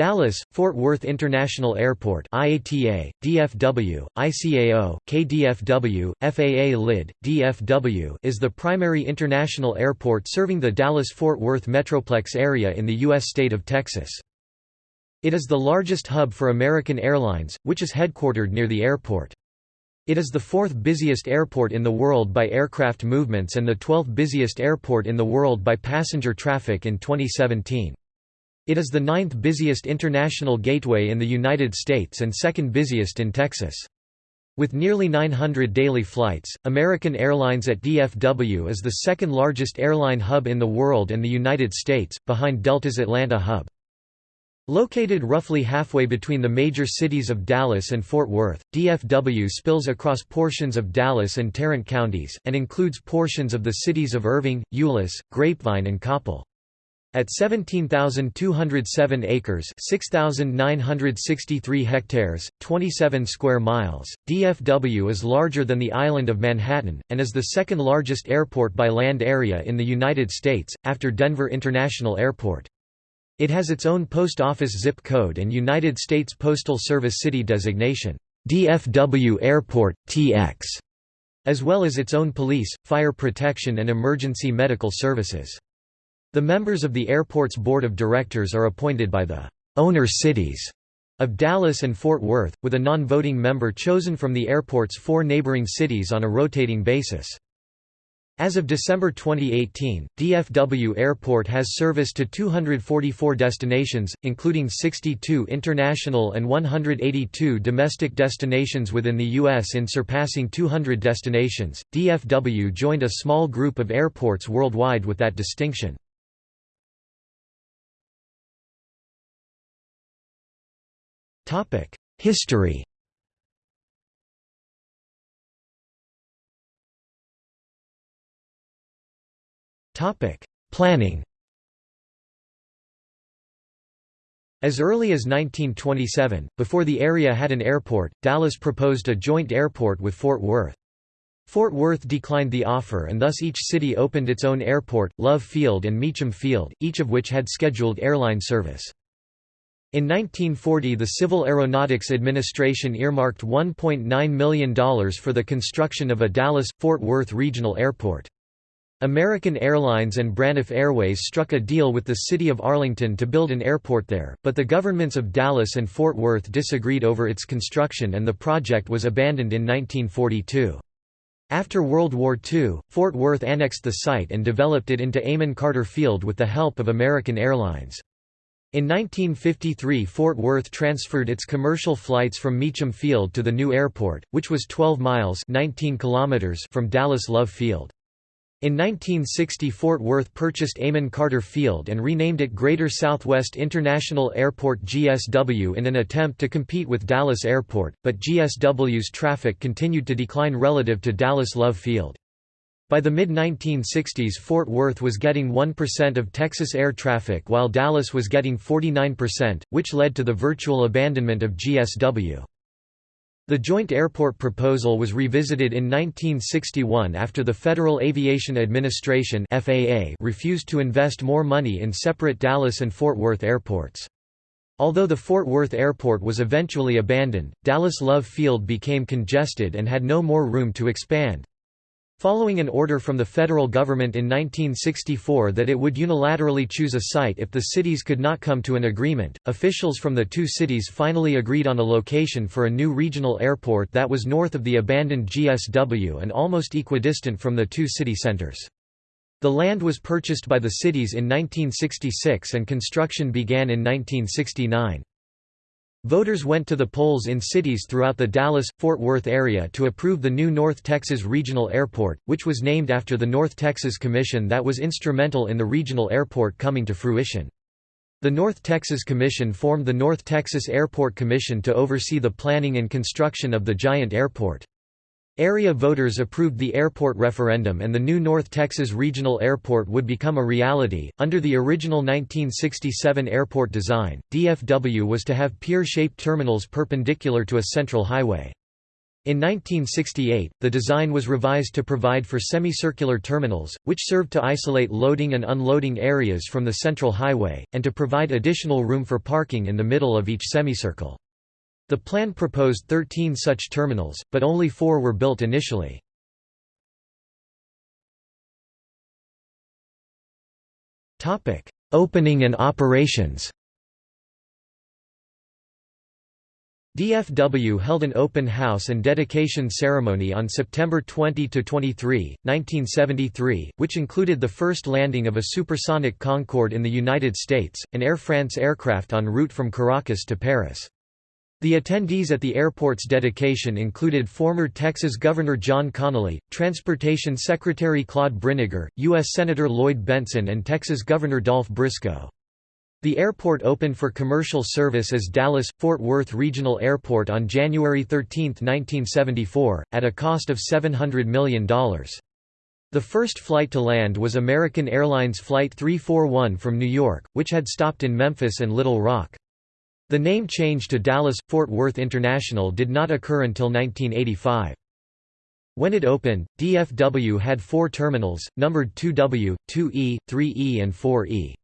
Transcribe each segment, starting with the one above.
Dallas, Fort Worth International Airport IATA, DFW, ICAO, KDFW, FAA LID, DFW is the primary international airport serving the Dallas-Fort Worth Metroplex area in the U.S. state of Texas. It is the largest hub for American Airlines, which is headquartered near the airport. It is the fourth busiest airport in the world by aircraft movements and the 12th busiest airport in the world by passenger traffic in 2017. It is the ninth busiest international gateway in the United States and second busiest in Texas. With nearly 900 daily flights, American Airlines at DFW is the second largest airline hub in the world and the United States, behind Delta's Atlanta hub. Located roughly halfway between the major cities of Dallas and Fort Worth, DFW spills across portions of Dallas and Tarrant counties, and includes portions of the cities of Irving, Euless, Grapevine and Coppell. At 17,207 acres 6,963 hectares, 27 square miles, DFW is larger than the island of Manhattan, and is the second largest airport by land area in the United States, after Denver International Airport. It has its own post office zip code and United States Postal Service city designation, DFW Airport, TX, as well as its own police, fire protection and emergency medical services. The members of the airport's board of directors are appointed by the owner cities of Dallas and Fort Worth, with a non-voting member chosen from the airport's four neighboring cities on a rotating basis. As of December 2018, DFW Airport has service to 244 destinations, including 62 international and 182 domestic destinations within the U.S. In surpassing 200 destinations, DFW joined a small group of airports worldwide with that distinction. History Planning As early as 1927, before the area had an airport, Dallas proposed a joint airport with Fort Worth. Fort Worth declined the offer and thus each city opened its own airport, Love Field and Meacham Field, each of which had scheduled airline service. In 1940 the Civil Aeronautics Administration earmarked $1.9 million for the construction of a Dallas-Fort Worth regional airport. American Airlines and Braniff Airways struck a deal with the city of Arlington to build an airport there, but the governments of Dallas and Fort Worth disagreed over its construction and the project was abandoned in 1942. After World War II, Fort Worth annexed the site and developed it into Amon Carter Field with the help of American Airlines. In 1953 Fort Worth transferred its commercial flights from Meacham Field to the new airport, which was 12 miles 19 kilometers from Dallas Love Field. In 1960 Fort Worth purchased Amon Carter Field and renamed it Greater Southwest International Airport GSW in an attempt to compete with Dallas Airport, but GSW's traffic continued to decline relative to Dallas Love Field. By the mid-1960s Fort Worth was getting 1% of Texas air traffic while Dallas was getting 49%, which led to the virtual abandonment of GSW. The joint airport proposal was revisited in 1961 after the Federal Aviation Administration FAA refused to invest more money in separate Dallas and Fort Worth airports. Although the Fort Worth airport was eventually abandoned, Dallas Love Field became congested and had no more room to expand. Following an order from the federal government in 1964 that it would unilaterally choose a site if the cities could not come to an agreement, officials from the two cities finally agreed on a location for a new regional airport that was north of the abandoned GSW and almost equidistant from the two city centers. The land was purchased by the cities in 1966 and construction began in 1969. Voters went to the polls in cities throughout the Dallas-Fort Worth area to approve the new North Texas Regional Airport, which was named after the North Texas Commission that was instrumental in the regional airport coming to fruition. The North Texas Commission formed the North Texas Airport Commission to oversee the planning and construction of the giant airport. Area voters approved the airport referendum and the new North Texas Regional Airport would become a reality. Under the original 1967 airport design, DFW was to have pier shaped terminals perpendicular to a central highway. In 1968, the design was revised to provide for semicircular terminals, which served to isolate loading and unloading areas from the central highway, and to provide additional room for parking in the middle of each semicircle. The plan proposed 13 such terminals, but only four were built initially. Opening and operations DFW held an open house and dedication ceremony on September 20–23, 1973, which included the first landing of a supersonic Concorde in the United States, an Air France aircraft en route from Caracas to Paris. The attendees at the airport's dedication included former Texas Governor John Connally, Transportation Secretary Claude Brinegar, U.S. Senator Lloyd Bentsen and Texas Governor Dolph Briscoe. The airport opened for commercial service as Dallas-Fort Worth Regional Airport on January 13, 1974, at a cost of $700 million. The first flight to land was American Airlines Flight 341 from New York, which had stopped in Memphis and Little Rock. The name change to Dallas-Fort Worth International did not occur until 1985. When it opened, DFW had four terminals, numbered 2W, 2E, 3E and 4E.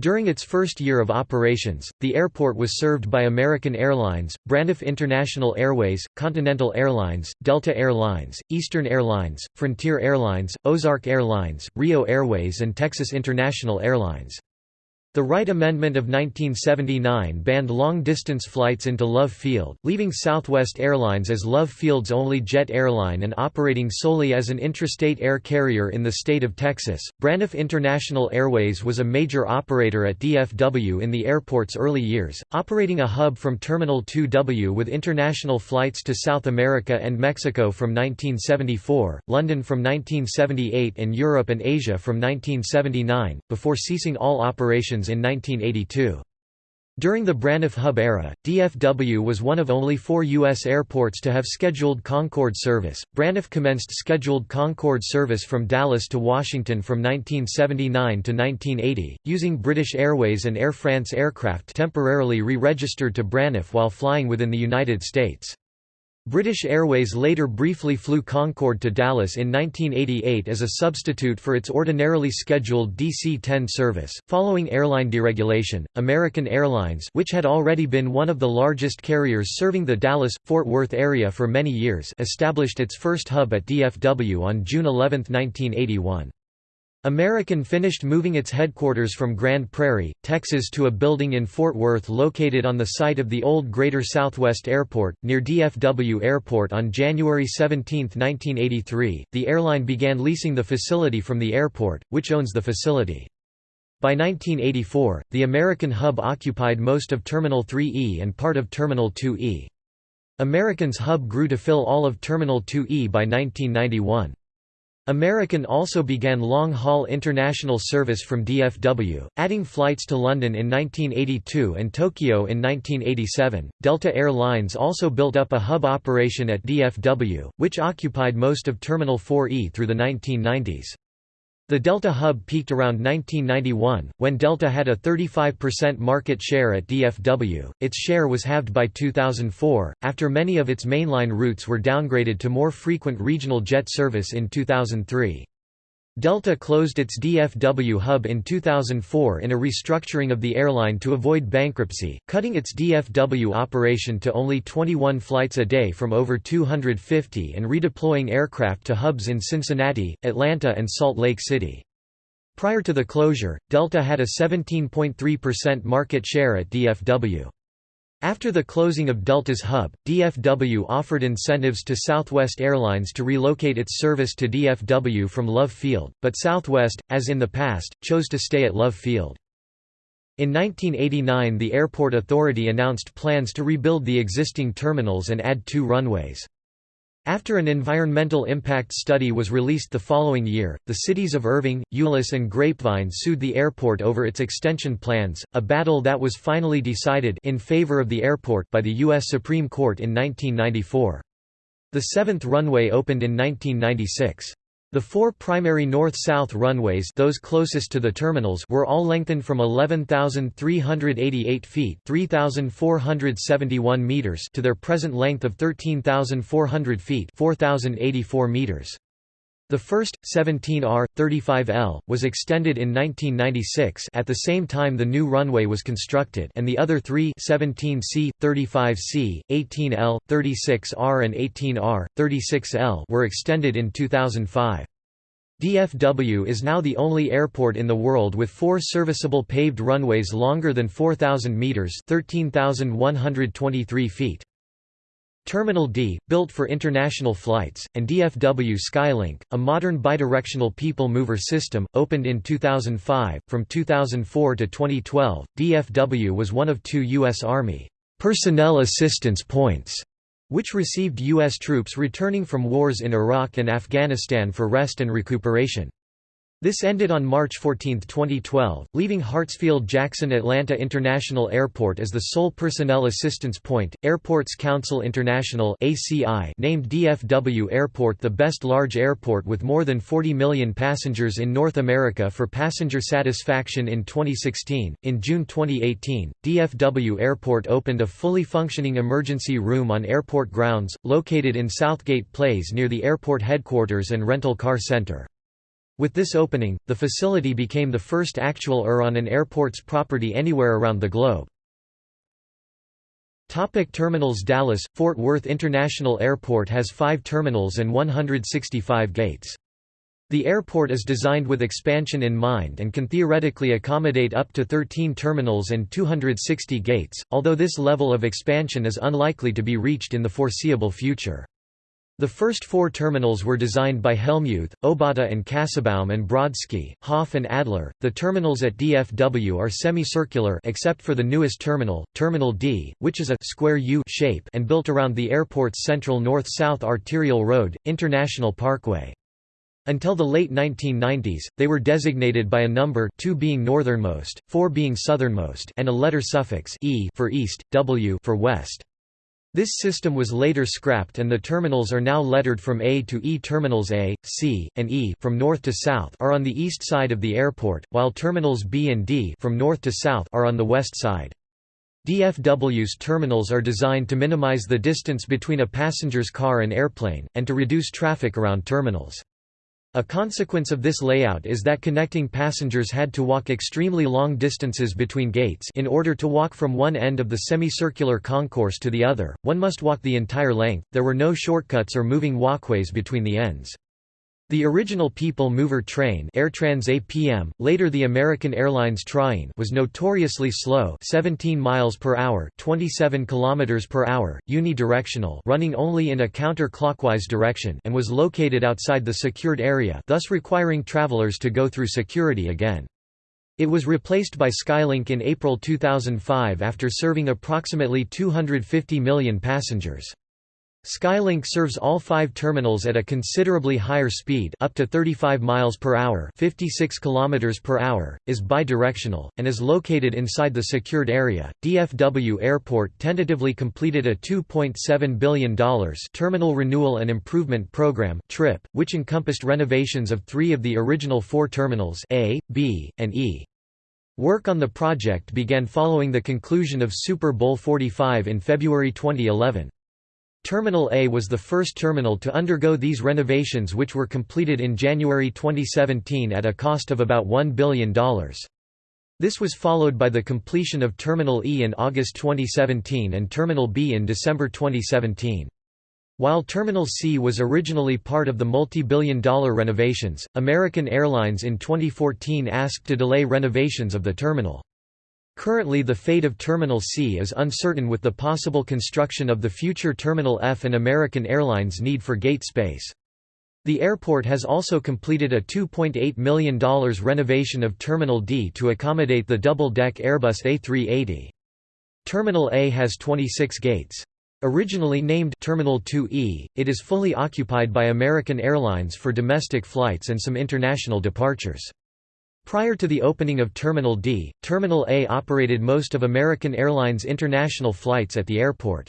During its first year of operations, the airport was served by American Airlines, Braniff International Airways, Continental Airlines, Delta Airlines, Eastern Airlines, Frontier Airlines, Ozark Airlines, Rio Airways and Texas International Airlines. The Wright Amendment of 1979 banned long-distance flights into Love Field, leaving Southwest Airlines as Love Field's only jet airline and operating solely as an intrastate air carrier in the state of Texas. Braniff International Airways was a major operator at DFW in the airport's early years, operating a hub from Terminal 2W with international flights to South America and Mexico from 1974, London from 1978 and Europe and Asia from 1979, before ceasing all operations in 1982. During the Braniff Hub era, DFW was one of only four U.S. airports to have scheduled Concorde service. Braniff commenced scheduled Concorde service from Dallas to Washington from 1979 to 1980, using British Airways and Air France aircraft temporarily re-registered to Braniff while flying within the United States. British Airways later briefly flew Concorde to Dallas in 1988 as a substitute for its ordinarily scheduled DC-10 service. Following airline deregulation, American Airlines, which had already been one of the largest carriers serving the Dallas-Fort Worth area for many years, established its first hub at DFW on June 11, 1981. American finished moving its headquarters from Grand Prairie, Texas to a building in Fort Worth located on the site of the old Greater Southwest Airport, near DFW Airport on January 17, 1983. The airline began leasing the facility from the airport, which owns the facility. By 1984, the American hub occupied most of Terminal 3E and part of Terminal 2E. American's hub grew to fill all of Terminal 2E by 1991. American also began long-haul international service from DFW, adding flights to London in 1982 and Tokyo in 1987. Delta Air Lines also built up a hub operation at DFW, which occupied most of Terminal 4E through the 1990s. The Delta hub peaked around 1991, when Delta had a 35% market share at DFW. Its share was halved by 2004, after many of its mainline routes were downgraded to more frequent regional jet service in 2003. Delta closed its DFW hub in 2004 in a restructuring of the airline to avoid bankruptcy, cutting its DFW operation to only 21 flights a day from over 250 and redeploying aircraft to hubs in Cincinnati, Atlanta and Salt Lake City. Prior to the closure, Delta had a 17.3% market share at DFW. After the closing of Delta's hub, DFW offered incentives to Southwest Airlines to relocate its service to DFW from Love Field, but Southwest, as in the past, chose to stay at Love Field. In 1989 the airport authority announced plans to rebuild the existing terminals and add two runways. After an environmental impact study was released the following year, the cities of Irving, Euless and Grapevine sued the airport over its extension plans, a battle that was finally decided in favor of the airport by the U.S. Supreme Court in 1994. The seventh runway opened in 1996. The four primary north-south runways those closest to the terminals were all lengthened from 11,388 feet 3,471 meters to their present length of 13,400 feet 4,084 meters. The first, 17R, 35L, was extended in 1996 at the same time the new runway was constructed and the other three 17C, 35C, 18L, 36R and 18R, 36L were extended in 2005. DFW is now the only airport in the world with four serviceable paved runways longer than 4,000 metres 13,123 feet. Terminal D, built for international flights, and DFW Skylink, a modern bidirectional people mover system, opened in 2005. From 2004 to 2012, DFW was one of two U.S. Army personnel assistance points which received U.S. troops returning from wars in Iraq and Afghanistan for rest and recuperation. This ended on March 14, 2012, leaving Hartsfield-Jackson Atlanta International Airport as the sole personnel assistance point. Airports Council International (ACI) named DFW Airport the best large airport with more than 40 million passengers in North America for passenger satisfaction in 2016. In June 2018, DFW Airport opened a fully functioning emergency room on airport grounds, located in Southgate Place near the airport headquarters and rental car center. With this opening, the facility became the first actual ER on an airport's property anywhere around the globe. Topic terminals Dallas – Fort Worth International Airport has five terminals and 165 gates. The airport is designed with expansion in mind and can theoretically accommodate up to 13 terminals and 260 gates, although this level of expansion is unlikely to be reached in the foreseeable future. The first four terminals were designed by Helmuth, Obata and Kassabaum and Brodsky, Hoff and Adler. The terminals at DFW are semicircular except for the newest terminal, Terminal D, which is a square U shape and built around the airport's central north-south arterial road, International Parkway. Until the late 1990s, they were designated by a number 2 being northernmost, 4 being southernmost and a letter suffix e for east, w for west. This system was later scrapped and the terminals are now lettered from A to E. Terminals A, C, and E from north to south are on the east side of the airport, while terminals B and D from north to south are on the west side. DFW's terminals are designed to minimize the distance between a passenger's car and airplane, and to reduce traffic around terminals. A consequence of this layout is that connecting passengers had to walk extremely long distances between gates in order to walk from one end of the semicircular concourse to the other, one must walk the entire length, there were no shortcuts or moving walkways between the ends. The original People Mover train AirTrans APM, later the American Airlines Train was notoriously slow 17 miles per hour 27 kilometers per hour, unidirectional running only in a counter-clockwise direction and was located outside the secured area thus requiring travelers to go through security again. It was replaced by Skylink in April 2005 after serving approximately 250 million passengers. Skylink serves all five terminals at a considerably higher speed up to 35 miles per hour 56 kilometers per hour, is bidirectional, and is located inside the secured area. DFW Airport tentatively completed a $2.7 billion Terminal Renewal and Improvement Program TRIP, which encompassed renovations of three of the original four terminals A, B, and E. Work on the project began following the conclusion of Super Bowl 45 in February 2011. Terminal A was the first terminal to undergo these renovations which were completed in January 2017 at a cost of about $1 billion. This was followed by the completion of Terminal E in August 2017 and Terminal B in December 2017. While Terminal C was originally part of the multi-billion dollar renovations, American Airlines in 2014 asked to delay renovations of the terminal. Currently the fate of Terminal C is uncertain with the possible construction of the future Terminal F and American Airlines' need for gate space. The airport has also completed a $2.8 million renovation of Terminal D to accommodate the double-deck Airbus A380. Terminal A has 26 gates. Originally named Terminal 2E, it is fully occupied by American Airlines for domestic flights and some international departures. Prior to the opening of Terminal D, Terminal A operated most of American Airlines international flights at the airport.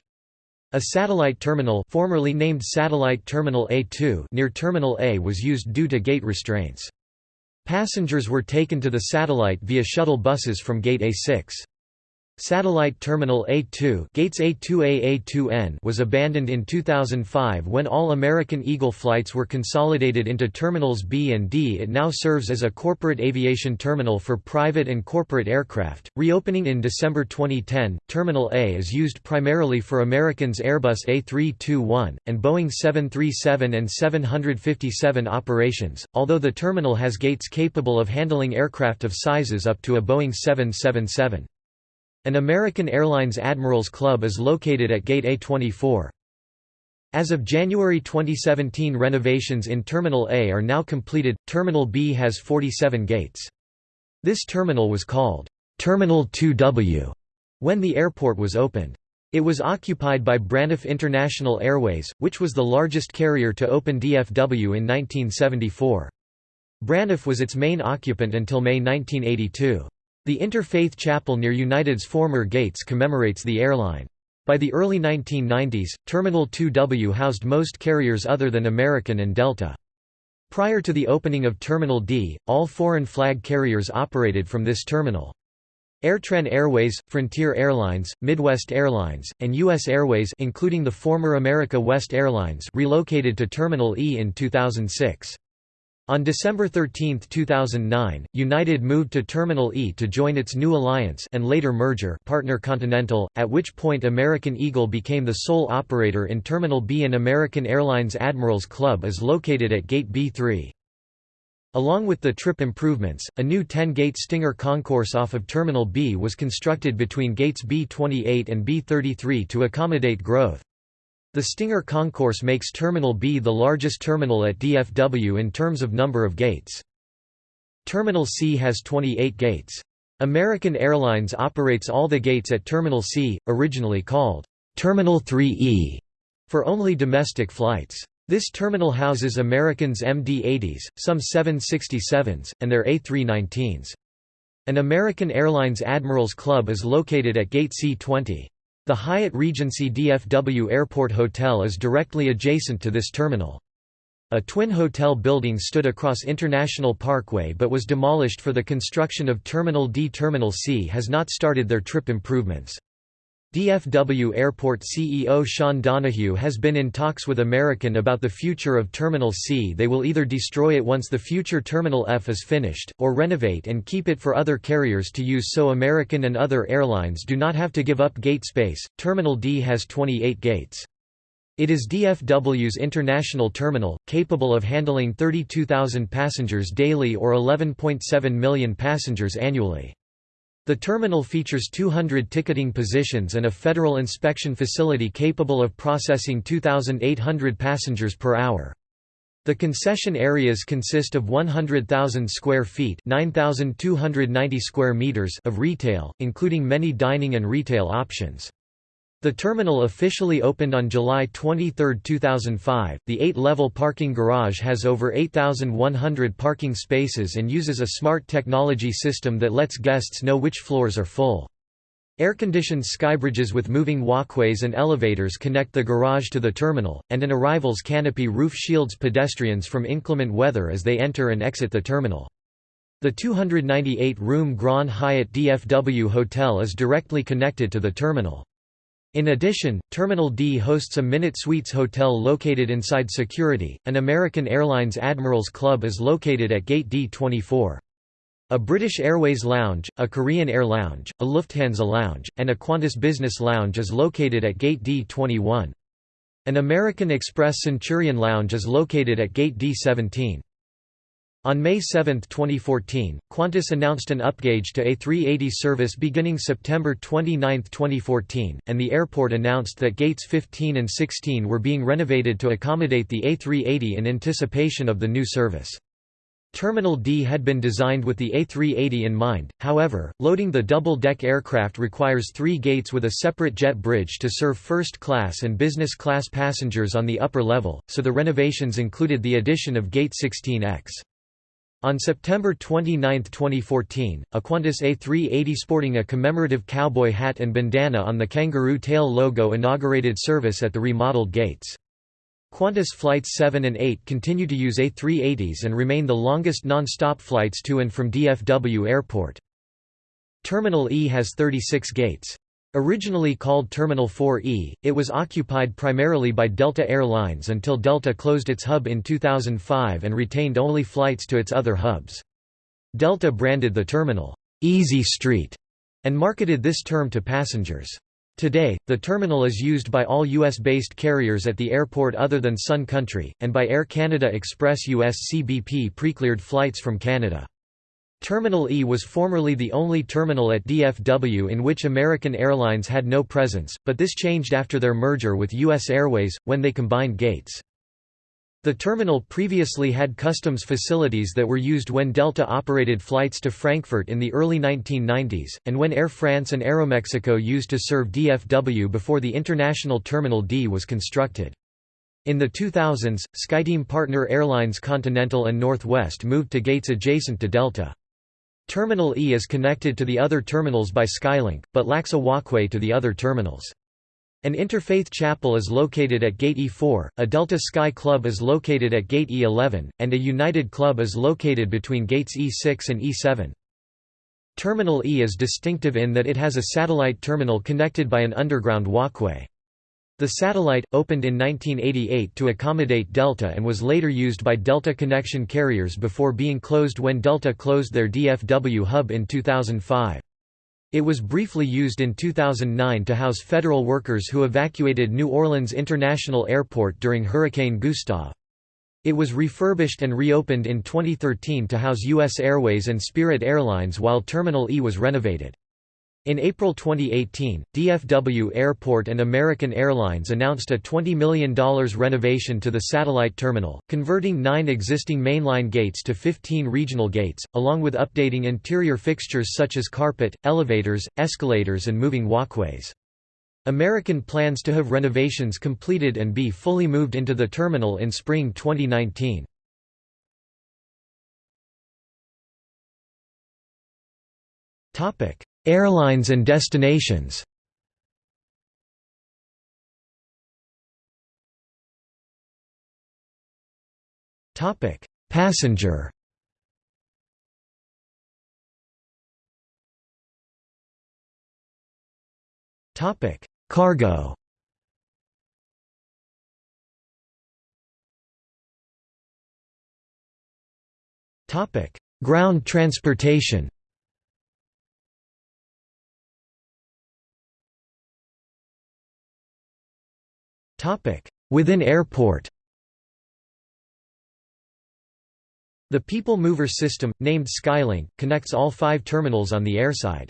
A satellite terminal formerly named Satellite Terminal A2 near Terminal A was used due to gate restraints. Passengers were taken to the satellite via shuttle buses from Gate A6. Satellite Terminal A2 Gates A2A A2N was abandoned in 2005 when all American Eagle flights were consolidated into Terminals B and D. It now serves as a corporate aviation terminal for private and corporate aircraft. Reopening in December 2010, Terminal A is used primarily for Americans Airbus A321 and Boeing 737 and 757 operations, although the terminal has gates capable of handling aircraft of sizes up to a Boeing 777. An American Airlines Admirals Club is located at Gate A24. As of January 2017 renovations in Terminal A are now completed, Terminal B has 47 gates. This terminal was called, "'Terminal 2W' when the airport was opened. It was occupied by Braniff International Airways, which was the largest carrier to open DFW in 1974. Braniff was its main occupant until May 1982. The Interfaith Chapel near United's former gates commemorates the airline. By the early 1990s, Terminal 2W housed most carriers other than American and Delta. Prior to the opening of Terminal D, all foreign flag carriers operated from this terminal. Airtran Airways, Frontier Airlines, Midwest Airlines, and U.S. Airways including the former America West Airlines relocated to Terminal E in 2006. On December 13, 2009, United moved to Terminal E to join its new alliance and later merger partner Continental, at which point American Eagle became the sole operator in Terminal B and American Airlines Admirals Club is located at Gate B3. Along with the trip improvements, a new 10-gate Stinger concourse off of Terminal B was constructed between gates B28 and B33 to accommodate growth. The Stinger Concourse makes Terminal B the largest terminal at DFW in terms of number of gates. Terminal C has 28 gates. American Airlines operates all the gates at Terminal C, originally called Terminal 3E, for only domestic flights. This terminal houses Americans MD-80s, some 767s, and their A319s. An American Airlines Admirals Club is located at Gate C-20. The Hyatt Regency DFW Airport Hotel is directly adjacent to this terminal. A twin hotel building stood across International Parkway but was demolished for the construction of Terminal D. Terminal C has not started their trip improvements. DFW Airport CEO Sean Donohue has been in talks with American about the future of Terminal C. They will either destroy it once the future Terminal F is finished, or renovate and keep it for other carriers to use so American and other airlines do not have to give up gate space. Terminal D has 28 gates. It is DFW's international terminal, capable of handling 32,000 passengers daily or 11.7 million passengers annually. The terminal features 200 ticketing positions and a federal inspection facility capable of processing 2,800 passengers per hour. The concession areas consist of 100,000 square feet (9,290 square meters of retail, including many dining and retail options. The terminal officially opened on July 23, 2005. The eight level parking garage has over 8,100 parking spaces and uses a smart technology system that lets guests know which floors are full. Air-conditioned skybridges with moving walkways and elevators connect the garage to the terminal, and an arrivals canopy roof shields pedestrians from inclement weather as they enter and exit the terminal. The 298-room Grand Hyatt DFW Hotel is directly connected to the terminal. In addition, Terminal D hosts a Minute Suites hotel located inside security. An American Airlines Admirals Club is located at Gate D24. A British Airways Lounge, a Korean Air Lounge, a Lufthansa Lounge, and a Qantas Business Lounge is located at Gate D21. An American Express Centurion Lounge is located at Gate D17. On May 7, 2014, Qantas announced an upgauge to A380 service beginning September 29, 2014, and the airport announced that gates 15 and 16 were being renovated to accommodate the A380 in anticipation of the new service. Terminal D had been designed with the A380 in mind, however, loading the double-deck aircraft requires three gates with a separate jet bridge to serve first-class and business-class passengers on the upper level, so the renovations included the addition of Gate 16X. On September 29, 2014, a Qantas A380 sporting a commemorative cowboy hat and bandana on the kangaroo tail logo inaugurated service at the remodeled gates. Qantas Flights 7 and 8 continue to use A380s and remain the longest non-stop flights to and from DFW Airport. Terminal E has 36 gates. Originally called Terminal 4E, it was occupied primarily by Delta Air Lines until Delta closed its hub in 2005 and retained only flights to its other hubs. Delta branded the terminal, "'Easy Street' and marketed this term to passengers. Today, the terminal is used by all U.S.-based carriers at the airport other than Sun Country, and by Air Canada Express US CBP pre-cleared flights from Canada. Terminal E was formerly the only terminal at DFW in which American Airlines had no presence, but this changed after their merger with U.S. Airways, when they combined gates. The terminal previously had customs facilities that were used when Delta operated flights to Frankfurt in the early 1990s, and when Air France and Aeromexico used to serve DFW before the International Terminal D was constructed. In the 2000s, SkyTeam partner airlines Continental and Northwest moved to gates adjacent to Delta. Terminal E is connected to the other terminals by Skylink, but lacks a walkway to the other terminals. An interfaith chapel is located at Gate E4, a Delta Sky Club is located at Gate E11, and a United Club is located between gates E6 and E7. Terminal E is distinctive in that it has a satellite terminal connected by an underground walkway. The satellite, opened in 1988 to accommodate Delta and was later used by Delta connection carriers before being closed when Delta closed their DFW hub in 2005. It was briefly used in 2009 to house federal workers who evacuated New Orleans International Airport during Hurricane Gustav. It was refurbished and reopened in 2013 to house U.S. Airways and Spirit Airlines while Terminal E was renovated. In April 2018, DFW Airport and American Airlines announced a $20 million renovation to the satellite terminal, converting nine existing mainline gates to 15 regional gates, along with updating interior fixtures such as carpet, elevators, escalators and moving walkways. American plans to have renovations completed and be fully moved into the terminal in spring 2019. Airlines and destinations Topic: Passenger. Topic: Cargo. Topic: Ground transportation. Within airport The People Mover system, named Skylink, connects all five terminals on the airside.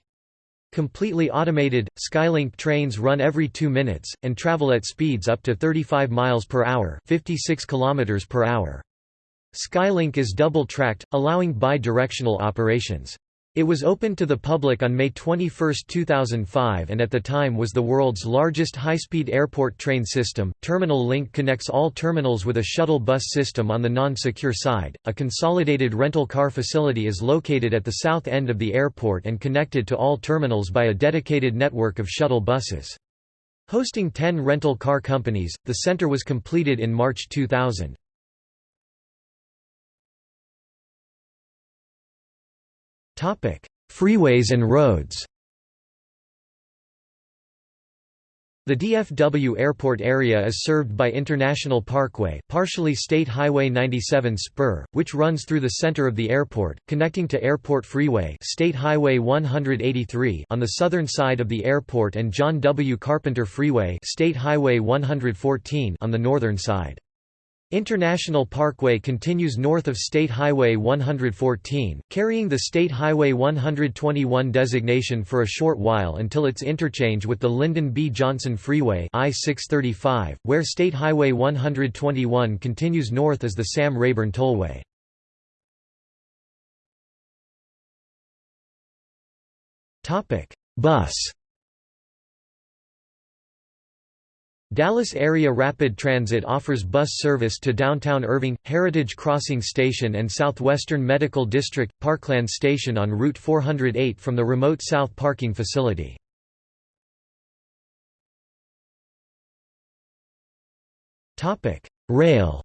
Completely automated, Skylink trains run every two minutes, and travel at speeds up to 35 miles per hour 56 kilometers per hour. Skylink is double-tracked, allowing bi-directional operations. It was opened to the public on May 21, 2005 and at the time was the world's largest high-speed airport train system. Terminal Link connects all terminals with a shuttle bus system on the non-secure side. A consolidated rental car facility is located at the south end of the airport and connected to all terminals by a dedicated network of shuttle buses. Hosting 10 rental car companies, the center was completed in March 2000. Freeways and roads The DFW airport area is served by International Parkway partially State Highway 97 spur, which runs through the center of the airport, connecting to Airport Freeway State Highway 183 on the southern side of the airport and John W. Carpenter Freeway State Highway 114 on the northern side. International Parkway continues north of State Highway 114, carrying the State Highway 121 designation for a short while until its interchange with the Lyndon B. Johnson Freeway I-635, where State Highway 121 continues north as the Sam Rayburn Tollway. Bus Dallas Area Rapid Transit offers bus service to downtown Irving, Heritage Crossing Station and Southwestern Medical District, Parkland Station on Route 408 from the remote South Parking Facility. Rail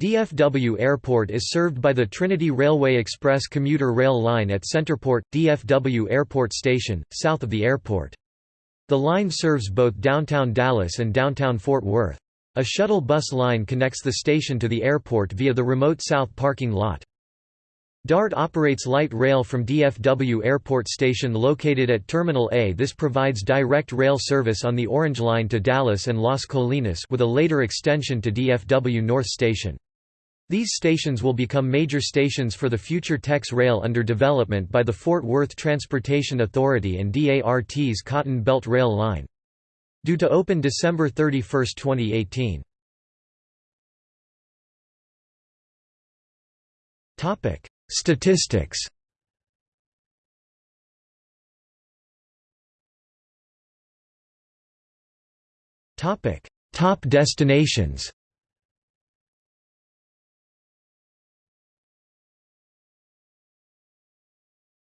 DFW Airport is served by the Trinity Railway Express commuter rail line at Centerport, DFW Airport Station, south of the airport. The line serves both downtown Dallas and downtown Fort Worth. A shuttle bus line connects the station to the airport via the remote south parking lot. DART operates light rail from DFW Airport Station located at Terminal A. This provides direct rail service on the Orange Line to Dallas and Las Colinas with a later extension to DFW North Station. These stations will become major stations for the future Tex Rail under development by the Fort Worth Transportation Authority and DART's Cotton Belt Rail Line. Due to open December 31, 2018. Statistics Top destinations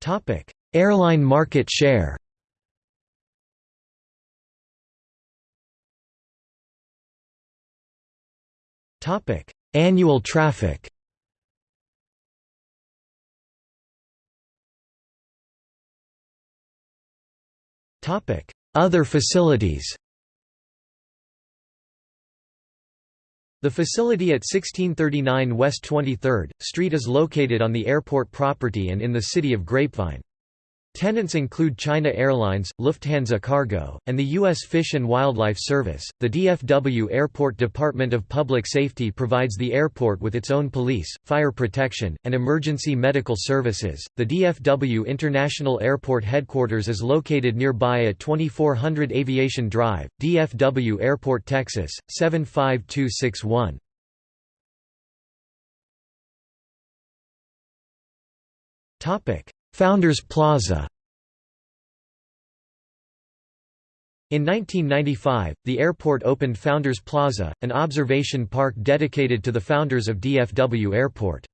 Topic: Airline market share. Topic: Annual traffic. Topic: Other facilities. The facility at 1639 West 23rd Street is located on the airport property and in the city of Grapevine. Tenants include China Airlines, Lufthansa Cargo, and the U.S. Fish and Wildlife Service. The DFW Airport Department of Public Safety provides the airport with its own police, fire protection, and emergency medical services. The DFW International Airport headquarters is located nearby at 2400 Aviation Drive, DFW Airport, Texas 75261. Topic: Founders Plaza In 1995, the airport opened Founders Plaza, an observation park dedicated to the founders of DFW Airport.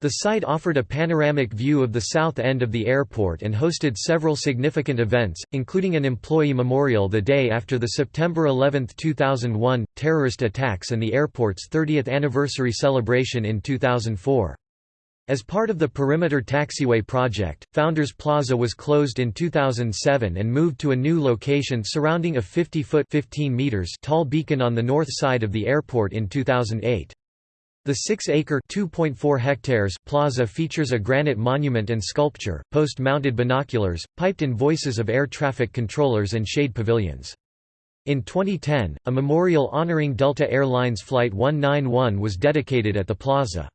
The site offered a panoramic view of the south end of the airport and hosted several significant events, including an employee memorial the day after the September 11, 2001, terrorist attacks and the airport's 30th anniversary celebration in 2004. As part of the Perimeter Taxiway project, Founders Plaza was closed in 2007 and moved to a new location surrounding a 50-foot tall beacon on the north side of the airport in 2008. The 6-acre (2.4 hectares) plaza features a granite monument and sculpture, post-mounted binoculars, piped-in voices of air traffic controllers and shade pavilions. In 2010, a memorial honoring Delta Airlines Flight 191 was dedicated at the plaza.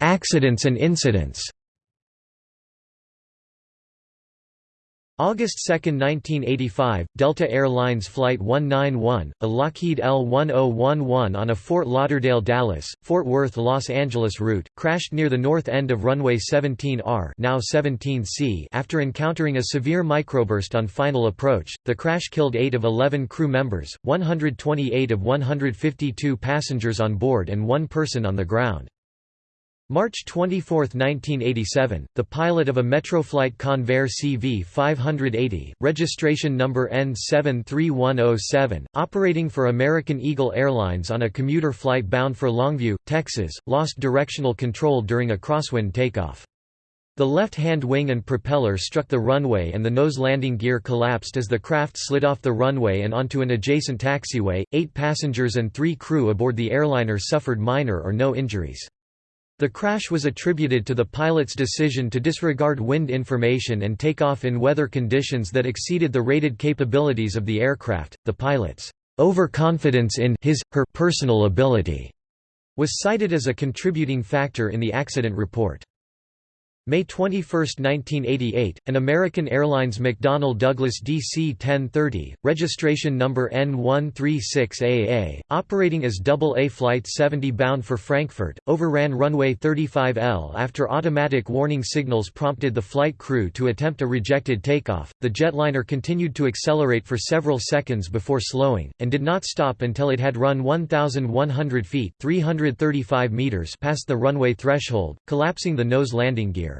Accidents and incidents August 2, 1985, Delta Air Lines Flight 191, a Lockheed L-1011 on a Fort Lauderdale-Dallas, Fort Worth Los Angeles route, crashed near the north end of runway 17R now 17C after encountering a severe microburst on final approach. The crash killed 8 of 11 crew members, 128 of 152 passengers on board and one person on the ground. March 24, 1987, the pilot of a Metroflight Convair CV-580, registration number N73107, operating for American Eagle Airlines on a commuter flight bound for Longview, Texas, lost directional control during a crosswind takeoff. The left-hand wing and propeller struck the runway and the nose landing gear collapsed as the craft slid off the runway and onto an adjacent taxiway. Eight passengers and three crew aboard the airliner suffered minor or no injuries. The crash was attributed to the pilot's decision to disregard wind information and take off in weather conditions that exceeded the rated capabilities of the aircraft. The pilot's overconfidence in his her personal ability was cited as a contributing factor in the accident report. May 21, 1988, an American Airlines McDonnell Douglas DC-1030, registration number N136AA, operating as AA Flight 70 bound for Frankfurt, overran runway 35L after automatic warning signals prompted the flight crew to attempt a rejected takeoff. The jetliner continued to accelerate for several seconds before slowing, and did not stop until it had run 1,100 feet 335 meters past the runway threshold, collapsing the nose landing gear.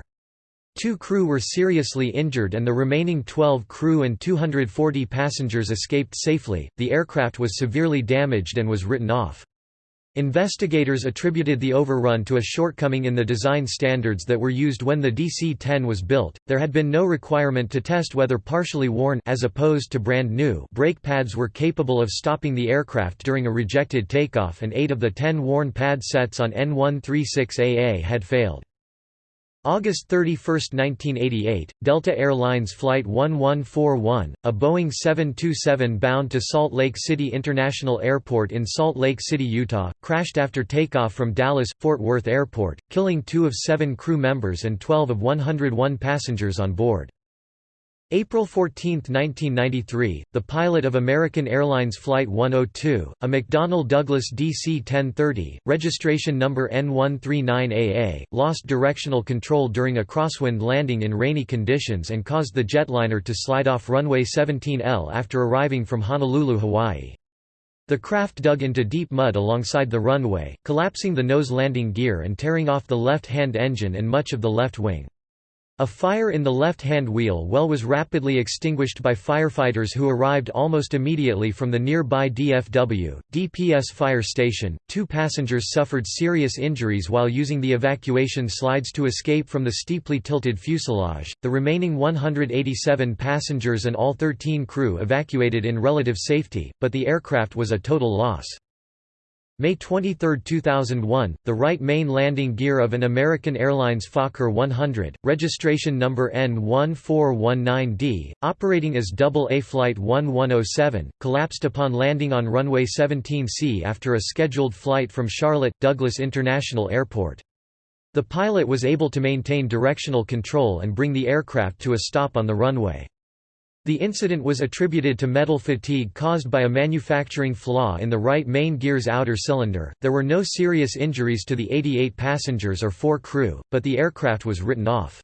Two crew were seriously injured and the remaining 12 crew and 240 passengers escaped safely. The aircraft was severely damaged and was written off. Investigators attributed the overrun to a shortcoming in the design standards that were used when the DC-10 was built. There had been no requirement to test whether partially worn as opposed to brand new brake pads were capable of stopping the aircraft during a rejected takeoff and 8 of the 10 worn pad sets on N136AA had failed. August 31, 1988, Delta Air Lines Flight 1141, a Boeing 727 bound to Salt Lake City International Airport in Salt Lake City, Utah, crashed after takeoff from Dallas-Fort Worth Airport, killing two of seven crew members and 12 of 101 passengers on board. April 14, 1993, the pilot of American Airlines Flight 102, a McDonnell Douglas DC-1030, registration number N139AA, lost directional control during a crosswind landing in rainy conditions and caused the jetliner to slide off runway 17L after arriving from Honolulu, Hawaii. The craft dug into deep mud alongside the runway, collapsing the nose landing gear and tearing off the left-hand engine and much of the left wing. A fire in the left-hand wheel well was rapidly extinguished by firefighters who arrived almost immediately from the nearby DFW, DPS fire station. Two passengers suffered serious injuries while using the evacuation slides to escape from the steeply tilted fuselage. The remaining 187 passengers and all 13 crew evacuated in relative safety, but the aircraft was a total loss. May 23, 2001, the right main landing gear of an American Airlines Fokker 100, registration number N1419D, operating as AA Flight 1107, collapsed upon landing on runway 17C after a scheduled flight from Charlotte, Douglas International Airport. The pilot was able to maintain directional control and bring the aircraft to a stop on the runway. The incident was attributed to metal fatigue caused by a manufacturing flaw in the right main gear's outer cylinder. There were no serious injuries to the 88 passengers or 4 crew, but the aircraft was written off.